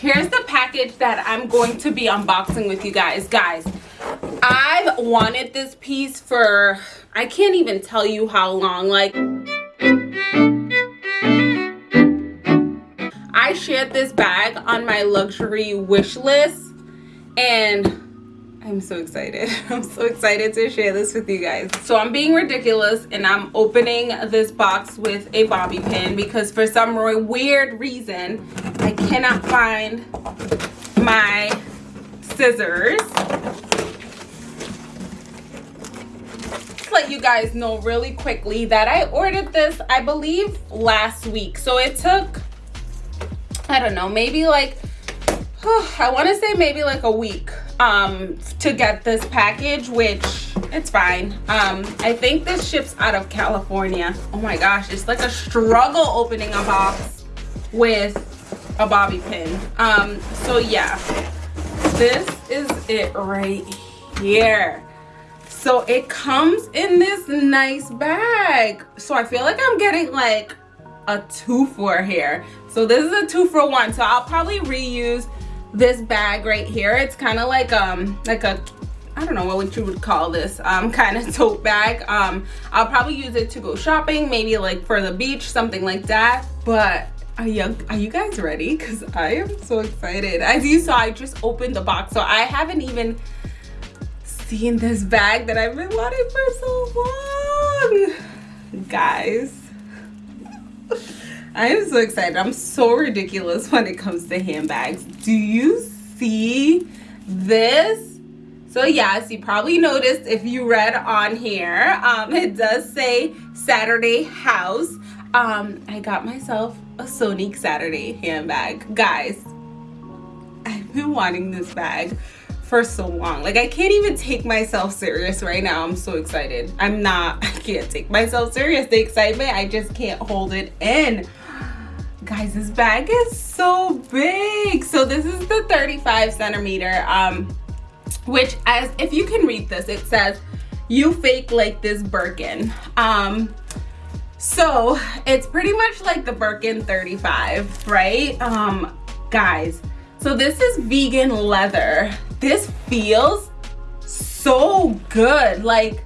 here's the package that i'm going to be unboxing with you guys. Guys i've wanted this piece for i can't even tell you how long like i shared this bag on my luxury wish list and I'm so excited. I'm so excited to share this with you guys. So I'm being ridiculous and I'm opening this box with a bobby pin because for some weird reason, I cannot find my scissors. Let you guys know really quickly that I ordered this, I believe, last week. So it took, I don't know, maybe like, I want to say maybe like a week um to get this package which it's fine. Um i think this ships out of california. Oh my gosh it's like a struggle opening a box with a bobby pin. Um so yeah this is it right here. So it comes in this nice bag. So i feel like i'm getting like a two for here. So this is a two for one. So i'll probably reuse this bag right here. It's kind of like um like a I don't know what you would call this um kind of tote bag. Um I'll probably use it to go shopping maybe like for the beach something like that. But are you are you guys ready? Because I am so excited. As you saw I just opened the box so I haven't even seen this bag that I've been wanting for so long guys I am so excited. I'm so ridiculous when it comes to handbags. Do you see this? So yes, you probably noticed if you read on here, um, it does say Saturday House. Um, I got myself a Sonique Saturday handbag. Guys, I've been wanting this bag for so long like i can't even take myself serious right now i'm so excited i'm not i can't take myself serious the excitement i just can't hold it in guys this bag is so big. So this is the 35 centimeter um which as if you can read this it says you fake like this birkin. Um so it's pretty much like the birkin 35 right? Um guys so this is vegan leather. This feels so good. Like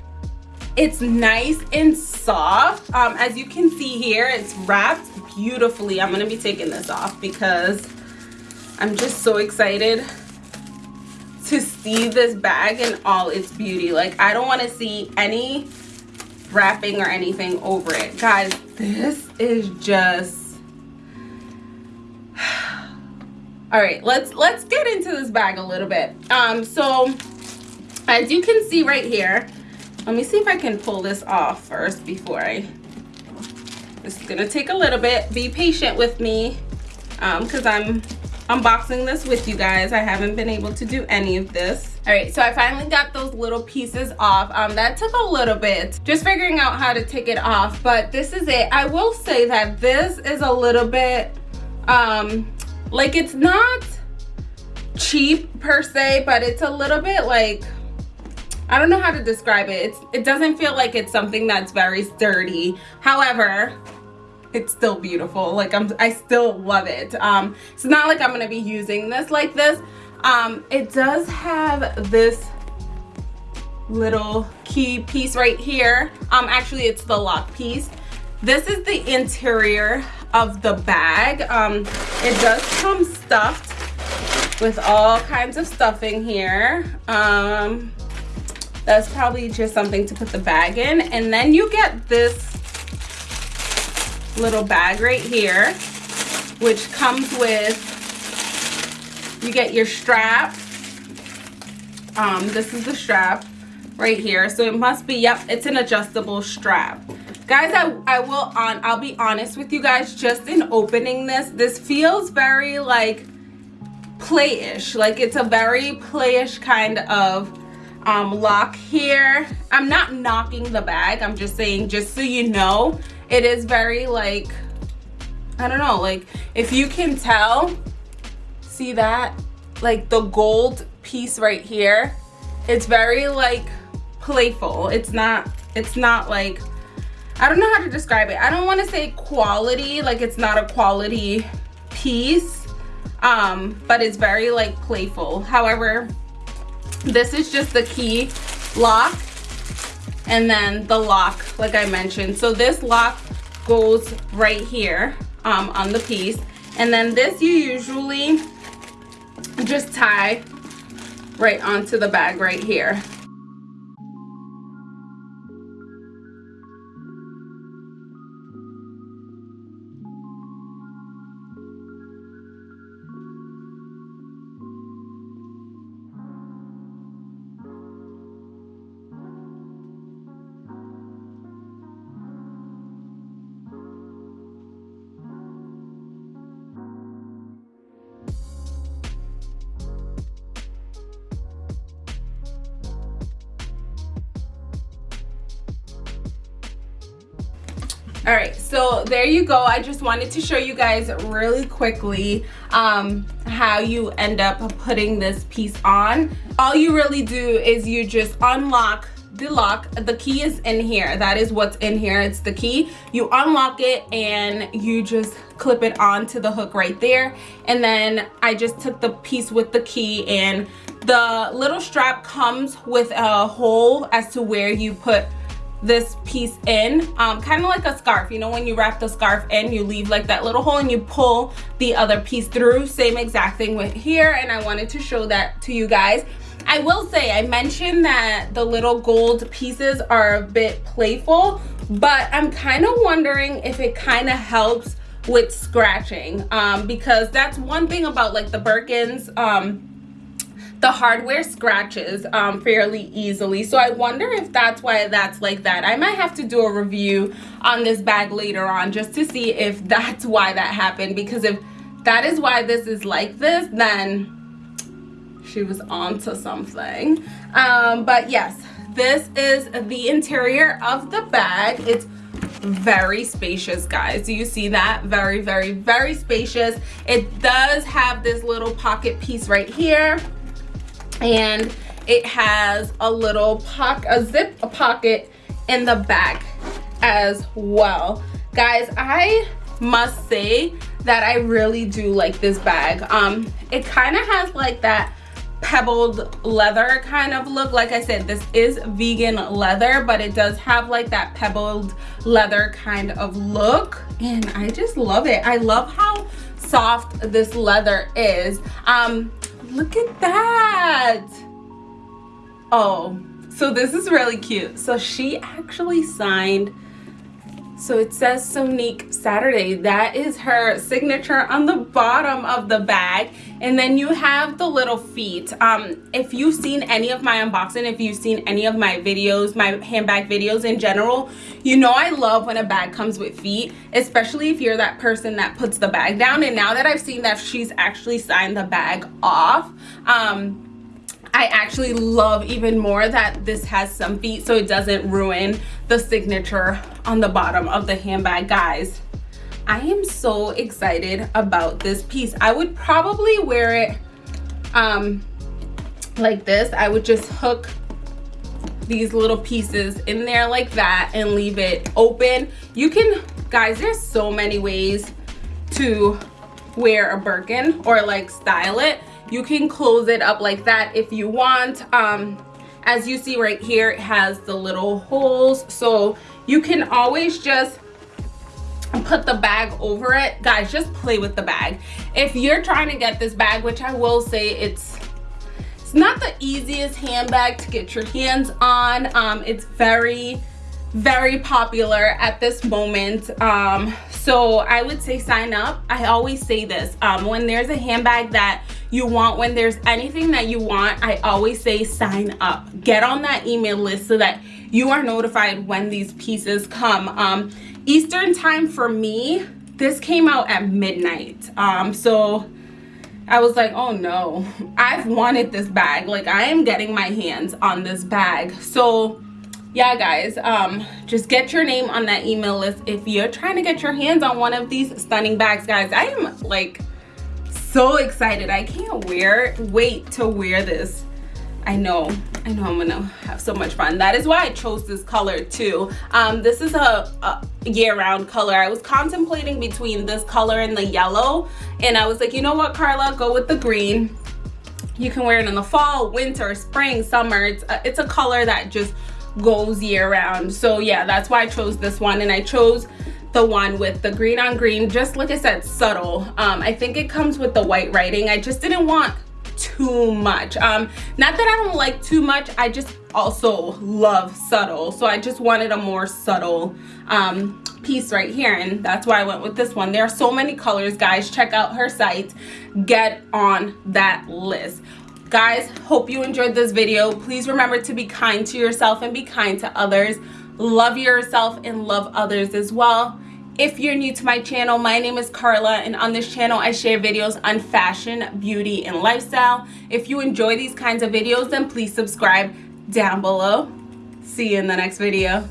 it's nice and soft um as you can see here it's wrapped beautifully. I'm gonna be taking this off because I'm just so excited to see this bag in all its beauty. Like I don't wanna see any wrapping or anything over it. Guys, this is just, all right, let's, let's get into this bag a little bit. Um, so as you can see right here, let me see if I can pull this off first before I this is gonna take a little bit. Be patient with me because um, I'm unboxing this with you guys. I haven't been able to do any of this. All right, so I finally got those little pieces off. Um, that took a little bit, just figuring out how to take it off, but this is it. I will say that this is a little bit, um, like it's not cheap per se, but it's a little bit like, I don't know how to describe it. It's, it doesn't feel like it's something that's very sturdy. However, it's still beautiful. Like i'm i still love it. Um it's not like i'm gonna be using this like this. Um it does have this little key piece right here. Um actually it's the lock piece. This is the interior of the bag. Um it does come stuffed with all kinds of stuffing here. Um that's probably just something to put the bag in and then you get this little bag right here, which comes with, you get your strap. Um, this is the strap right here. So it must be, yep, it's an adjustable strap. Guys, I, I will on, I'll be honest with you guys, just in opening this, this feels very like playish. Like it's a very playish kind of um, lock here. I'm not knocking the bag. I'm just saying, just so you know, it is very like i don't know like if you can tell see that like the gold piece right here it's very like playful it's not it's not like i don't know how to describe it i don't want to say quality like it's not a quality piece um, but it's very like playful. However, this is just the key lock and then the lock like I mentioned. So this lock goes right here um, on the piece and then this you usually just tie right onto the bag right here. All right so there you go. I just wanted to show you guys really quickly um, how you end up putting this piece on. All you really do is you just unlock the lock. The key is in here. That is what's in here. It's the key. You unlock it and you just clip it onto the hook right there. And then i just took the piece with the key and the little strap comes with a hole as to where you put this piece in um, kind of like a scarf. You know when you wrap the scarf in you leave like that little hole and you pull the other piece through. Same exact thing with here and I wanted to show that to you guys. I will say I mentioned that the little gold pieces are a bit playful but I'm kind of wondering if it kind of helps with scratching um, because that's one thing about like the Birkins um, the hardware scratches um, fairly easily. So I wonder if that's why that's like that. I might have to do a review on this bag later on just to see if that's why that happened. Because if that is why this is like this, then she was onto something. Um, but yes, this is the interior of the bag. It's very spacious guys do you see that very very very spacious it does have this little pocket piece right here and it has a little pocket a zip a pocket in the back as well. Guys i must say that i really do like this bag. Um it kind of has like that pebbled leather kind of look. Like i said this is vegan leather but it does have like that pebbled leather kind of look and i just love it. I love how soft this leather is. Um look at that. Oh so this is really cute. So she actually signed so it says Sonique Saturday. That is her signature on the bottom of the bag. And then you have the little feet. Um, if you've seen any of my unboxing, if you've seen any of my videos, my handbag videos in general, you know I love when a bag comes with feet, especially if you're that person that puts the bag down. And now that I've seen that she's actually signed the bag off, um, I actually love even more that this has some feet so it doesn't ruin the signature on the bottom of the handbag. Guys I am so excited about this piece. I would probably wear it um like this. I would just hook these little pieces in there like that and leave it open. You can guys there's so many ways to wear a Birkin or like style it you can close it up like that if you want. Um as you see right here it has the little holes. So you can always just put the bag over it. Guys just play with the bag. If you're trying to get this bag which i will say it's it's not the easiest handbag to get your hands on. Um it's very very popular at this moment. Um so i would say sign up. I always say this um when there's a handbag that you want when there's anything that you want i always say sign up. Get on that email list so that you are notified when these pieces come. Um eastern time for me this came out at midnight. Um so I was like, oh no, I've wanted this bag. Like I am getting my hands on this bag. So yeah guys um just get your name on that email list if you're trying to get your hands on one of these stunning bags guys i am like so excited i can't wear wait to wear this I know, I know I'm gonna have so much fun. That is why I chose this color too. Um, this is a, a year-round color. I was contemplating between this color and the yellow, and I was like, you know what, Carla, go with the green. You can wear it in the fall, winter, spring, summer. It's a, it's a color that just goes year round. So yeah, that's why I chose this one, and I chose the one with the green on green just like i said subtle. Um, i think it comes with the white writing. I just didn't want too much. Um not that i don't like too much i just also love subtle. So i just wanted a more subtle um piece right here. And that's why i went with this one. There are so many colors guys. Check out her site. Get on that list guys hope you enjoyed this video please remember to be kind to yourself and be kind to others love yourself and love others as well if you're new to my channel, my name is Carla and on this channel I share videos on fashion, beauty, and lifestyle. If you enjoy these kinds of videos, then please subscribe down below. See you in the next video.